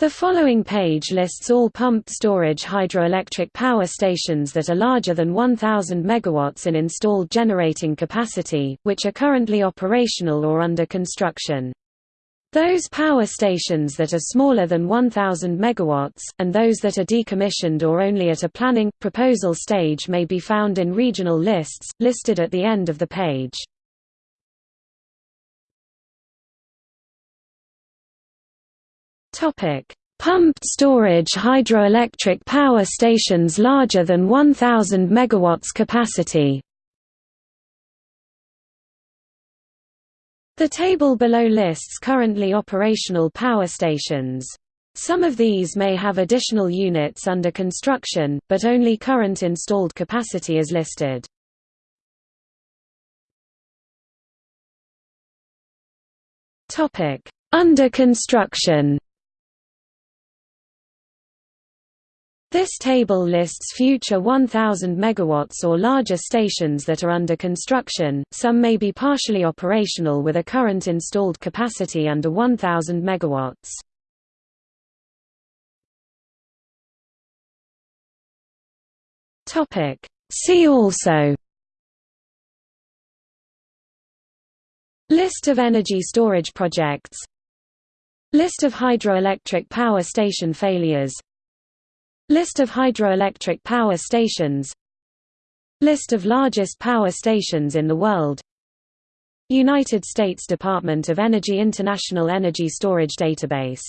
The following page lists all pumped storage hydroelectric power stations that are larger than 1000 megawatts in installed generating capacity, which are currently operational or under construction. Those power stations that are smaller than 1000 megawatts and those that are decommissioned or only at a planning proposal stage may be found in regional lists listed at the end of the page. Topic: Pumped storage hydroelectric power stations larger than 1000 megawatts capacity. The table below lists currently operational power stations. Some of these may have additional units under construction, but only current installed capacity is listed. Under construction This table lists future 1000 megawatts or larger stations that are under construction. Some may be partially operational with a current installed capacity under 1000 megawatts. Topic: See also List of energy storage projects List of hydroelectric power station failures List of hydroelectric power stations. List of largest power stations in the world. United States Department of Energy International Energy Storage Database